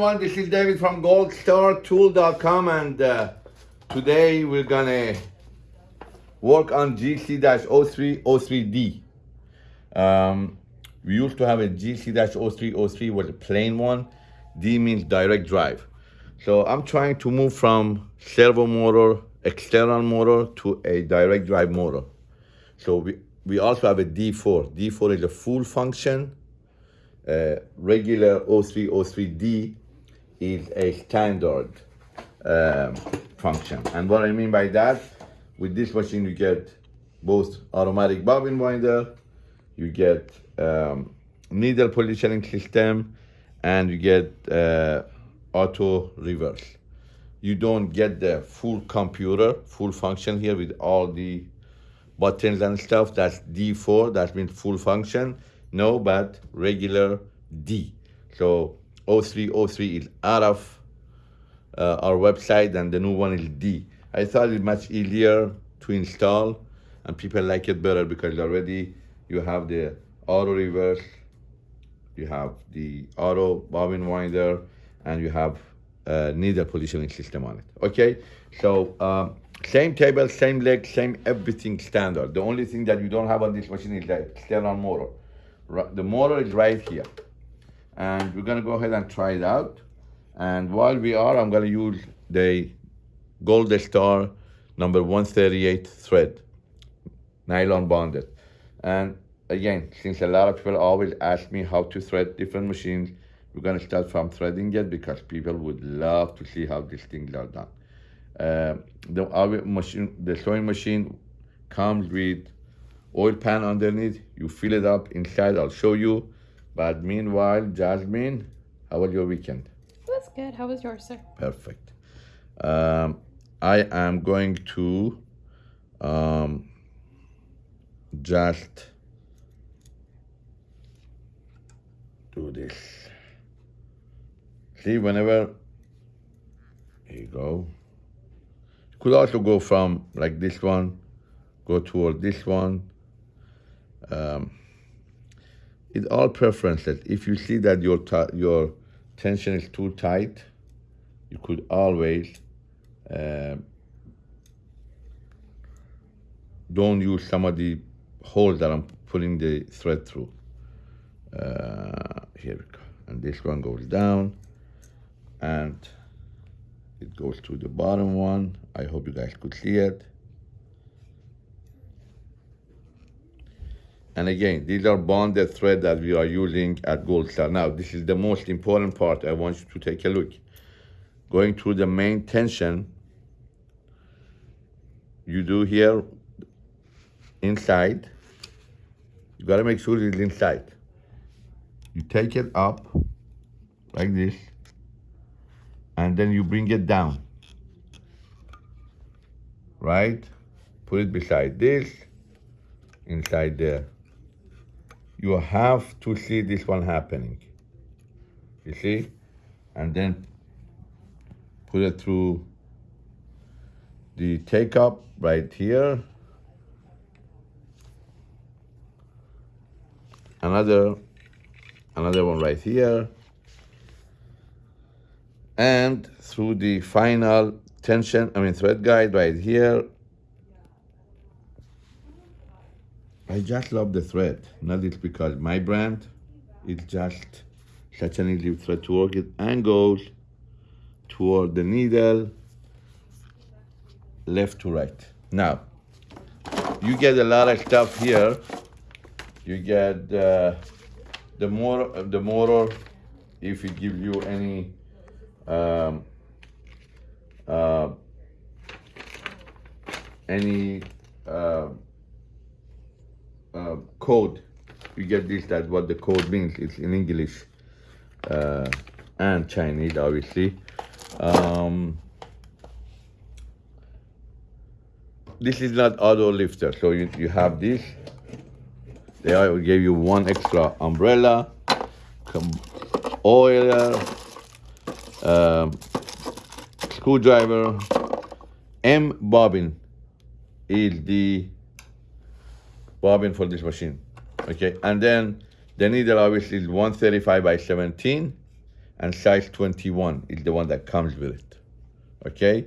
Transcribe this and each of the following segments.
everyone. This is David from goldstartool.com and uh, today we're gonna work on GC-0303D. Um, we used to have a GC-0303 was a plain one. D means direct drive. So I'm trying to move from servo motor, external motor to a direct drive motor. So we, we also have a D4. D4 is a full function uh, regular 0303D is a standard um, function. And what I mean by that, with this machine you get both automatic bobbin winder, you get um, needle positioning system, and you get uh, auto reverse. You don't get the full computer, full function here with all the buttons and stuff. That's D4, that means full function. No, but regular D. So 0303 is out of uh, our website and the new one is D. I thought it much easier to install and people like it better because already you have the auto reverse, you have the auto bobbin winder, and you have a needle positioning system on it. Okay, so um, same table, same leg, same everything standard. The only thing that you don't have on this machine is the external motor. The motor is right here. And we're gonna go ahead and try it out. And while we are, I'm gonna use the Gold Star number 138 thread, nylon bonded. And again, since a lot of people always ask me how to thread different machines, we're gonna start from threading it because people would love to see how these things are done. Uh, the our machine, the sewing machine comes with oil pan underneath. You fill it up inside. I'll show you. But meanwhile, Jasmine, how was your weekend? It was good. How was yours, sir? Perfect. Um, I am going to um, just do this. See, whenever, here you go. You could also go from like this one, go toward this one. Um, it's all preferences. If you see that your your tension is too tight, you could always uh, don't use some of the holes that I'm putting the thread through. Uh, here we go. And this one goes down and it goes to the bottom one. I hope you guys could see it. And again, these are bonded thread that we are using at Gold Star. Now, this is the most important part. I want you to take a look. Going through the main tension, you do here inside. You gotta make sure it's inside. You take it up like this, and then you bring it down. Right? Put it beside this, inside there you have to see this one happening. You see? And then put it through the take up right here. Another, another one right here. And through the final tension, I mean thread guide right here, I just love the thread. Not it's because my brand, it's just such an easy thread to work. It angles toward the needle, left to right. Now, you get a lot of stuff here. You get uh, the motor, the motor, if it gives you any um, uh, any uh, uh, code, you get this, that's what the code means. It's in English uh, and Chinese, obviously. Um, this is not auto lifter, so you, you have this. They gave you one extra umbrella, oil, um, screwdriver, M bobbin is the bobbin for this machine. Okay, and then the needle obviously is 135 by 17, and size 21 is the one that comes with it. Okay?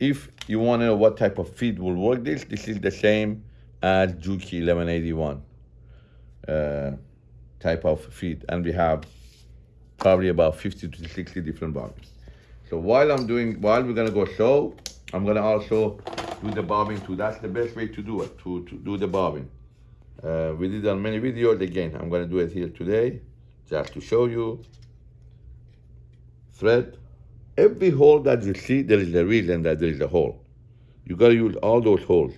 If you want to know what type of feed will work this, this is the same as Juki 1181 uh, type of feed. And we have probably about 50 to 60 different bobbins. So while I'm doing, while we're gonna go slow, I'm gonna also do the bobbin too. That's the best way to do it, to, to do the bobbin. Uh, we did on many videos. Again, I'm gonna do it here today, just to show you. Thread. Every hole that you see, there is a reason that there is a hole. You gotta use all those holes.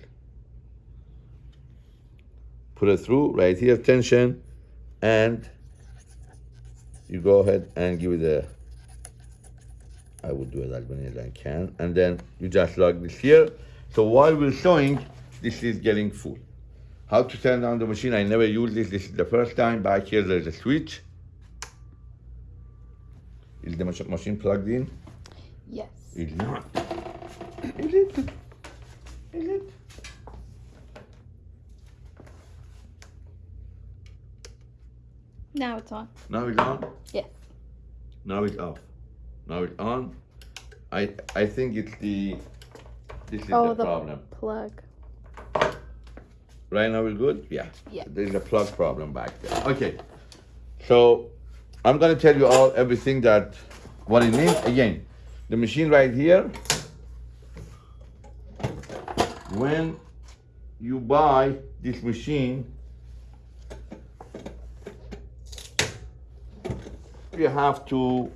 Put it through, right here, tension, and you go ahead and give it a I would do it as many as I can. And then you just log this here. So while we're showing, this is getting full. How to turn on the machine, I never used this. This is the first time. Back here, there's a switch. Is the mach- machine plugged in? Yes. It's not. Is it? Is it? Now it's on. Now it's on? Yes. Now it's off. Now it's on. I I think it's the this is Oh, the the- problem. Plug. Right now we're good? Yeah. Yeah. There's a plug problem back there. Okay. So I'm gonna tell you all everything that what it means. Again, the machine right here. When you buy this machine, you have to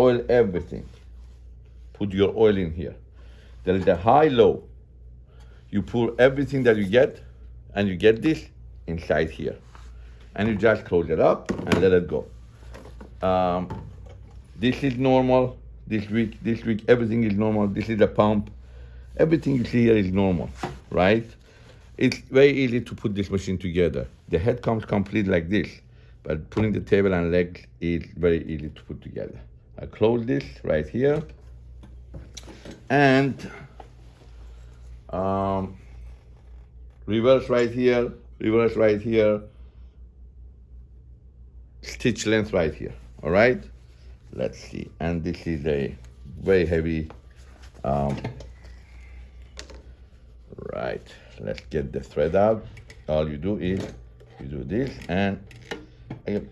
oil everything. Put your oil in here. There is a high low. You pour everything that you get and you get this inside here. And you just close it up and let it go. Um, this is normal. This week this week everything is normal. This is a pump. Everything you see here is normal right? It's very easy to put this machine together. The head comes complete like this but putting the table and legs is very easy to put together i close this right here. And um, reverse right here, reverse right here, stitch length right here, all right? Let's see, and this is a very heavy, um, right, let's get the thread out. All you do is, you do this, and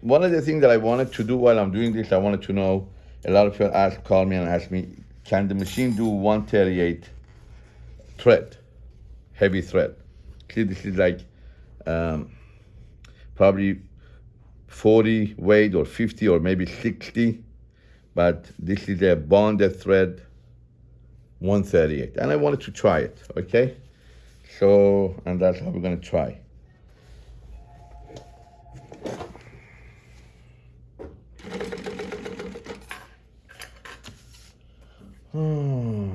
one of the things that I wanted to do while I'm doing this, I wanted to know, a lot of people ask, call me and ask me, can the machine do 138 thread, heavy thread. See, this is like um, probably 40 weight or 50 or maybe 60, but this is a bonded thread 138. And I wanted to try it, okay? So, and that's how we're gonna try. Hmm.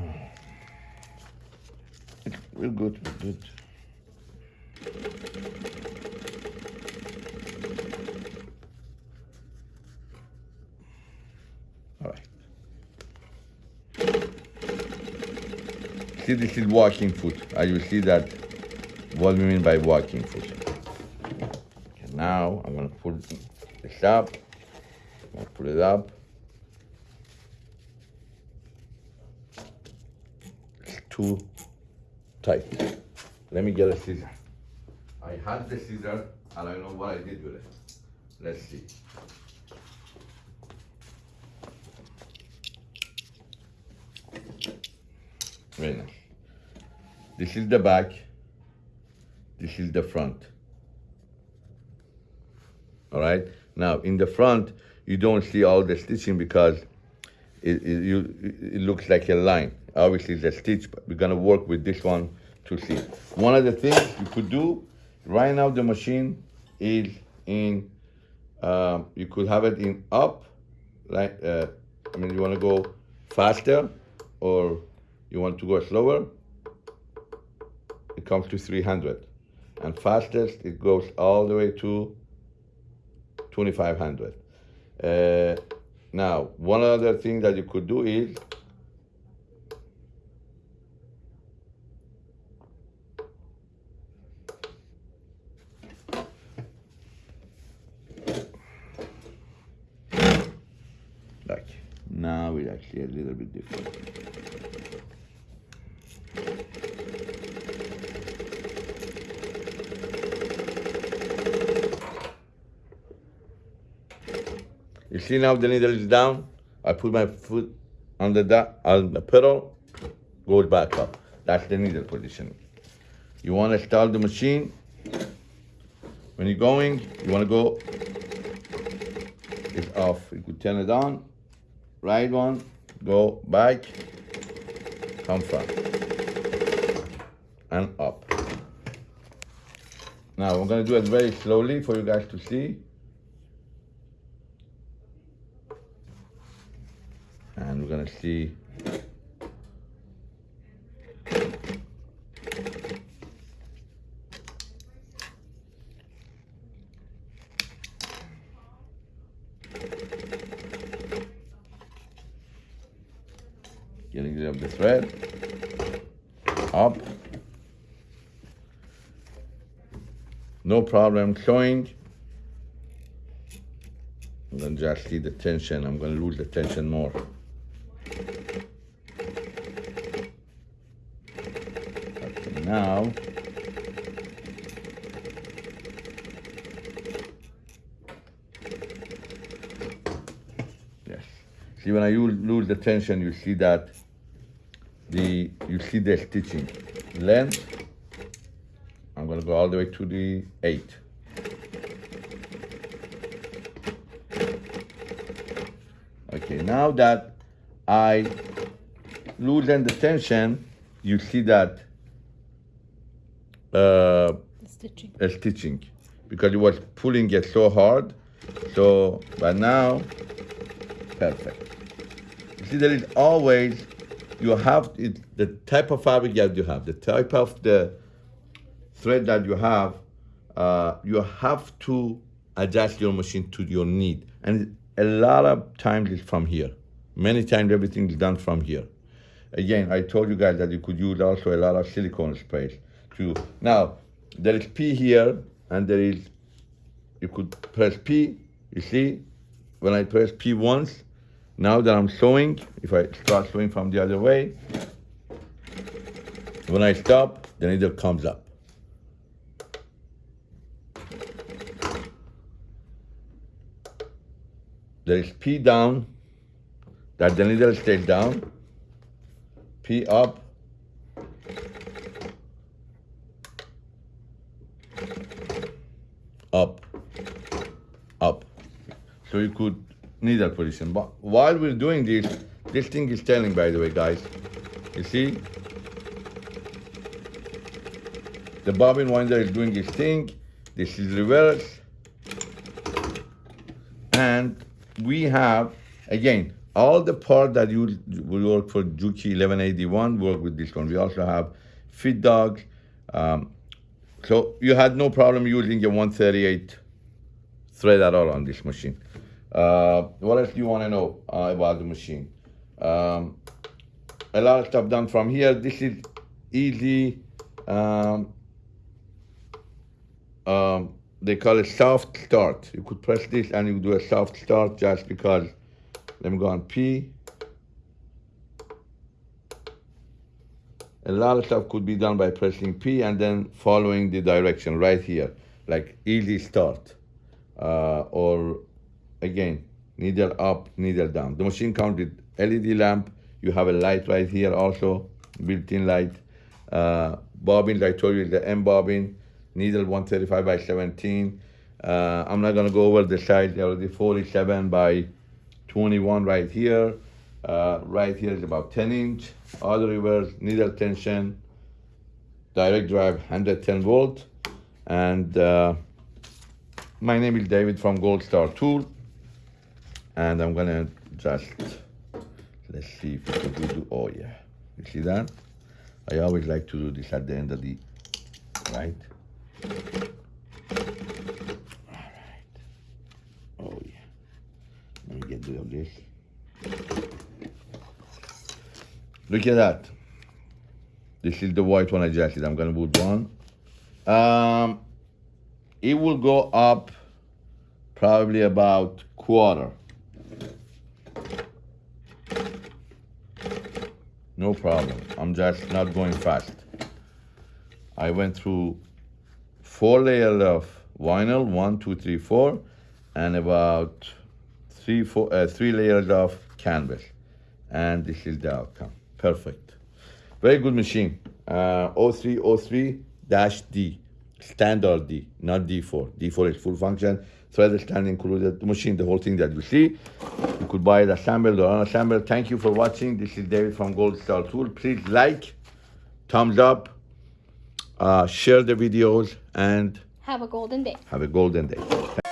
We're good, we're good. All right. See, this is walking foot. As you see that, what we mean by walking foot. Okay, now I'm gonna put this up. I'm gonna put it up. It's too tight. Let me get a scissor. I had the scissor and I know what I did with it. Let's see. Very nice. This is the back. This is the front. All right. Now in the front, you don't see all the stitching because it, it, you, it looks like a line. Obviously, a stitch, but we're gonna work with this one to see. One of the things you could do, right now the machine is in, um, you could have it in up, like, uh, I mean, you wanna go faster or you want to go slower, it comes to 300. And fastest, it goes all the way to 2500. Uh, now, one other thing that you could do is Now it's actually a little bit different. You see now the needle is down. I put my foot on the on the pedal, goes back up. That's the needle position. You want to start the machine. When you're going, you want to go. It's off. You could turn it on. Right one, go back, come front, and up. Now I'm gonna do it very slowly for you guys to see. And we're gonna see getting rid of the thread. Up. No problem showing and then just see the tension. I'm gonna lose the tension more okay now yes. See when I lose the tension you see that the you see the stitching. Length I'm gonna go all the way to the eight. Okay now that I loosen the tension you see that uh, stitching. a stitching because it was pulling it so hard so but now perfect. You see there is always you have it, the type of fabric that you have the type of the thread that you have uh, you have to adjust your machine to your need. And a lot of times it's from here. Many times everything is done from here. Again i told you guys that you could use also a lot of silicone sprays to now there is p here and there is you could press p you see? When i press p once now that i'm sewing if i start sewing from the other way when i stop the needle comes up. There is P down, that the needle stays down, P up, up. So you could need that position. But while we're doing this, this thing is telling, by the way, guys. You see? The bobbin winder is doing its thing. This is reverse. And we have, again, all the part that you will work for Juki 1181 work with this one. We also have feed dogs. Um, so you had no problem using a 138 thread at all on this machine. Uh, what else do you want to know uh, about the machine? Um, a lot of stuff done from here. This is easy. Um, um, they call it soft start. You could press this and you do a soft start just because. Let me go on P. A lot of stuff could be done by pressing P and then following the direction right here, like easy start. Uh, or again, needle up, needle down. The machine with LED lamp. You have a light right here also, built-in light. Uh, bobbins, I told you the M bobbin, needle 135 by 17. Uh, I'm not gonna go over the size, already 47 by 21 right here. Uh, right here is about 10 inch. Other reverse, needle tension, direct drive, 110 volt. And uh, my name is David from Gold Star Tool. And I'm gonna just, let's see if we can do, oh yeah. You see that? I always like to do this at the end of the, right? All right. Oh yeah. Let me get rid of this. Look at that. This is the white one I just did. I'm gonna put one. Um, it will go up probably about quarter. No problem. I'm just not going fast. I went through four layers of vinyl, one, two, three, four, and about three, four, uh, three layers of canvas. And this is the outcome. Perfect. Very good machine. Uh, 0303-D, standard D, not D4. D4 is full function. Thread stand included, machine, the whole thing that you see. You could buy it assembled or unassembled. Thank you for watching. This is David from Gold Star Tool. Please like, thumbs up, uh, share the videos, and Have a golden day. have a golden day.